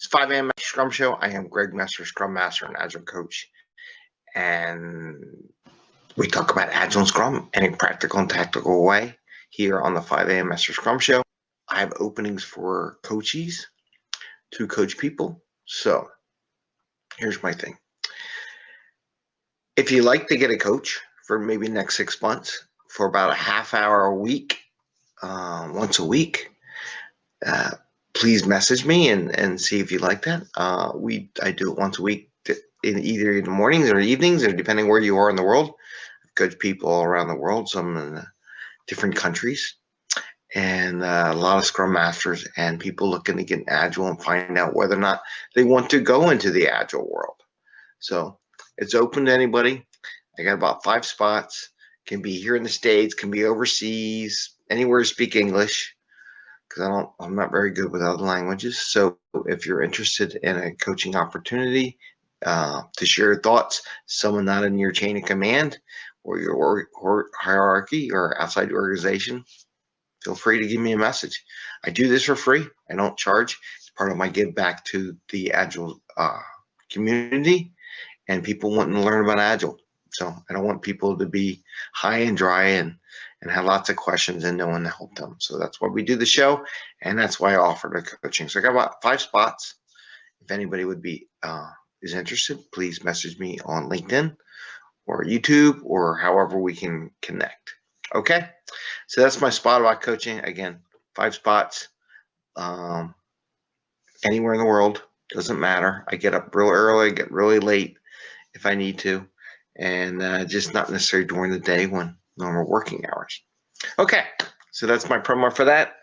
It's 5 a.m. Scrum Show. I am Greg Master, Scrum Master and Agile Coach. And we talk about Agile and Scrum in a practical and tactical way here on the 5 a.m. Master Scrum Show. I have openings for coaches to coach people. So here's my thing. If you like to get a coach for maybe next six months for about a half hour a week, uh, once a week, uh, please message me and, and see if you like that. Uh, we I do it once a week in either in the mornings or evenings, or depending where you are in the world. Coached people all around the world, some in different countries, and uh, a lot of Scrum Masters and people looking to get agile and find out whether or not they want to go into the agile world. So it's open to anybody. I got about five spots. Can be here in the States, can be overseas, anywhere to speak English because I don't, I'm not very good with other languages. So if you're interested in a coaching opportunity uh, to share thoughts, someone not in your chain of command or your or, or hierarchy or outside organization, feel free to give me a message. I do this for free. I don't charge. It's part of my give back to the Agile uh, community and people wanting to learn about Agile. So I don't want people to be high and dry and and have lots of questions and no one to help them. So that's why we do the show, and that's why I offer the coaching. So I got about five spots. If anybody would be uh, is interested, please message me on LinkedIn or YouTube or however we can connect. Okay, so that's my spot about coaching. Again, five spots, um, anywhere in the world doesn't matter. I get up real early, get really late if I need to, and uh, just not necessarily during the day when normal working hours. Okay, so that's my promo for that.